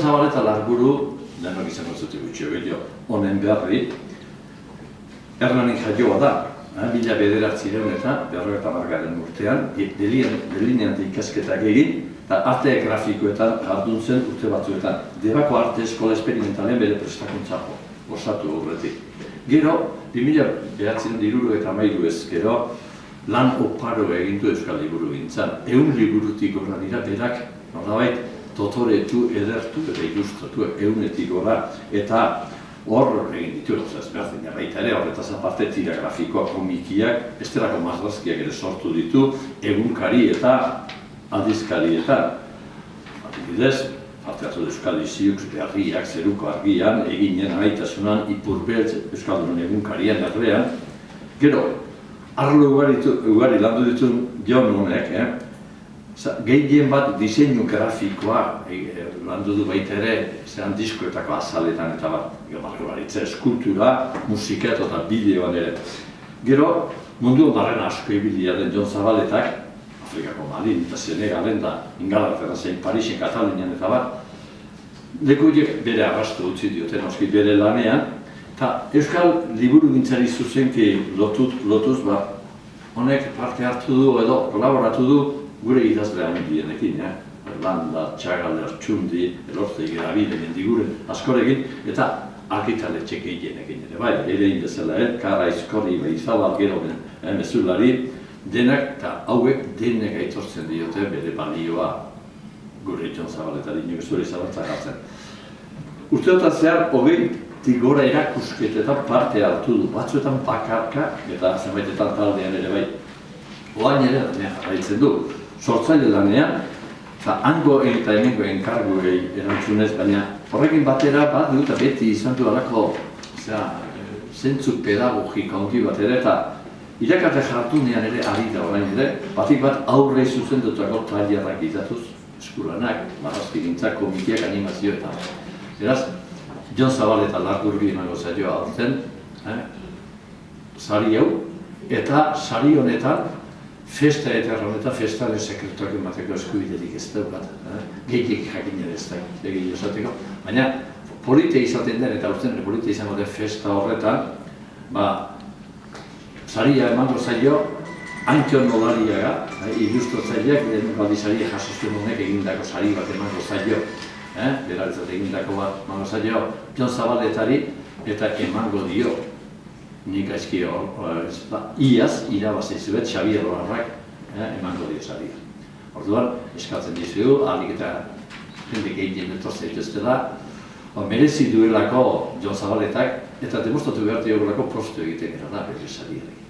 Zabaleta larburu, denok izango zute gutxi hori honen berri, Hernanik jaioa da, eh, mila bederatzi eta berroeta margaren urtean, delinean ikasketak egin, eta arte grafikoetan jardun zen urte batzuetan. Debako arte eskola esperimentalen bere prestakuntzako, osatu horretik. Gero, 2000 behatzen diruru eta mailu ez, gero, lan oparo egintu Euskal Liburu gintzen. Egun liburutik gora dira berak, nolabait, totoretu, edertu eta ilustratu egunetik gora. Eta hor egin ditu, ez behar baita ere, horretaz aparte tira grafikoa, komikiak, esterako mazrazkiak ere sortu ditu, egunkari eta aldizkari eta adibidez, parte hartu Euskal Iziuk, berriak, zeruko argian, eginen amaitasunan, ipurbeltz Euskaldunan egunkarian errean. Gero, arlo ugari, ugari landu ditu Jon honek, eh? Gehien bat diseinu grafikoa e, landu du baita ere, zean diskoetako azaletan eta bat, baritza eskultura, musika eta bideoan ere. Gero, mundu barren asko ibilia den Jon Zabaletak, Afrikako Malin eta Senegalen da Ingalartera zein Parisen, Katalinian eta bat, leku bere arrastu utzi dioten oski bere lanean, eta Euskal Liburu gintzari zuzenki lotut, lotuz, ba, honek parte hartu du edo kolaboratu du gure idazle handienekin, eh? Landa, Txagal, Txundi, Elorte, Gerabide, Mendiguren, askorekin, eta arkitale txekeinekin ere, bai, ere indezela, eh? Kara, Izkorri, Beizabal, gero, eh, mezulari, denak eta hauek denek aitortzen diote bere balioa gure itxon zabaletari, nire zure zabaltzak hartzen. Urteotan zehar, hogei tigora erakusketetan parte hartu du, batzuetan bakarka, eta zenbaitetan taldean ere bai. Oain ere, jarraitzen du, sortzaile lanean, eta hango eta hemengo enkargu erantzunez, baina horrekin batera bat dut beti izan du alako zentzu pedagogika ongi bat ere, eta irakate jartunean ere ari da orain ere, batik bat aurre zuzen dutako tailerrak izatuz, eskulanak, marrazki gintzak, komikiak, animazio eta Beraz, Jon Zabal eta Larkurbi emango zaioa aurten, eh? sari hau, eta sari honetan festa eta erron festaren sekretuak emateko eskubiderik ez daukat. Eh? Gehiek jakin ere ez da, esateko. Baina, polite izaten den eta urten polite izango den festa horretan, ba, saria emango zaio, Antion Nolariaga, eh, ilustratzaileak, den baldizaria jasozten honek egindako sari bat emango zaio, eh? beraritzat egindako bat emango zaio, Pion Zabaletari, eta emango dio, nik aizki hor, ba, iaz, irabazi zuet, Xabier Horarrak, eh, emango dio zaria. Orduan, eskatzen dizu, alik eta jendik egin etortzen dituztela, ba, merezi duelako Jon Zabaletak, eta demostratu behar diogulako prostu egiten gara da, bere zariarekin.